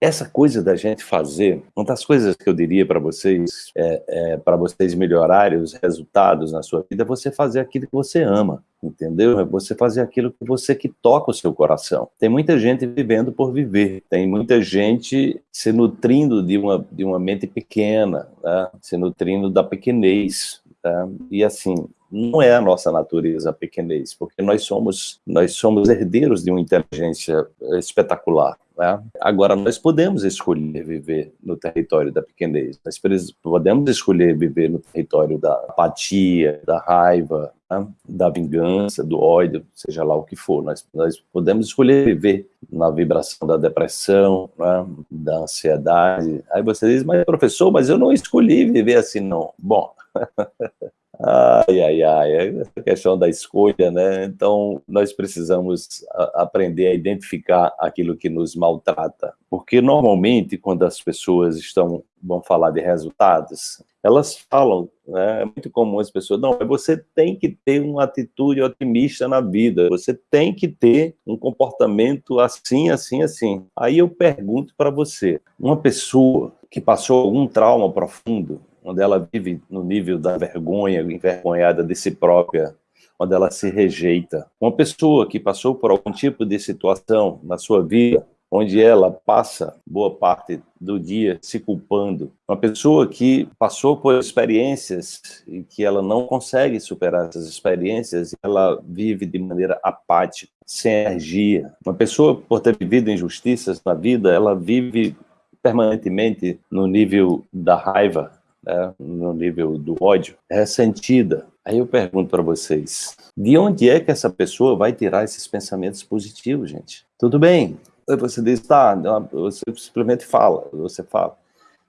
essa coisa da gente fazer, uma das coisas que eu diria para vocês, é, é para vocês melhorarem os resultados na sua vida, é você fazer aquilo que você ama, entendeu? É você fazer aquilo que você que toca o seu coração. Tem muita gente vivendo por viver, tem muita gente se nutrindo de uma, de uma mente pequena, né? se nutrindo da pequenez, Tá? E assim, não é a nossa natureza a pequenez, porque nós somos, nós somos herdeiros de uma inteligência espetacular. Né? Agora, nós podemos escolher viver no território da pequenez, nós podemos escolher viver no território da apatia, da raiva, né? da vingança, do ódio, seja lá o que for. Nós, nós podemos escolher viver na vibração da depressão, né? da ansiedade. Aí você diz, mas professor, mas eu não escolhi viver assim, não. Bom, Ai, ai, ai, essa questão da escolha, né? Então, nós precisamos aprender a identificar aquilo que nos maltrata. Porque, normalmente, quando as pessoas estão, vão falar de resultados, elas falam, né? é muito comum as pessoas, não, você tem que ter uma atitude otimista na vida, você tem que ter um comportamento assim, assim, assim. Aí eu pergunto para você, uma pessoa que passou algum trauma profundo, onde ela vive no nível da vergonha, envergonhada de si própria, onde ela se rejeita. Uma pessoa que passou por algum tipo de situação na sua vida, onde ela passa boa parte do dia se culpando. Uma pessoa que passou por experiências e que ela não consegue superar essas experiências, ela vive de maneira apática, sem energia. Uma pessoa, por ter vivido injustiças na vida, ela vive permanentemente no nível da raiva, né, no nível do ódio, é ressentida. Aí eu pergunto para vocês, de onde é que essa pessoa vai tirar esses pensamentos positivos, gente? Tudo bem, você diz, tá, você simplesmente fala, você fala.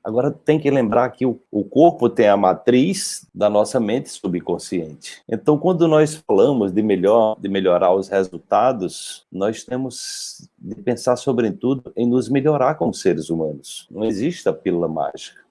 Agora tem que lembrar que o, o, corpo tem a matriz da nossa mente subconsciente. Então, quando nós falamos de, melhor, de melhorar os resultados, nós temos de pensar, sobretudo, em nos melhorar como seres humanos. Não existe a pílula mágica.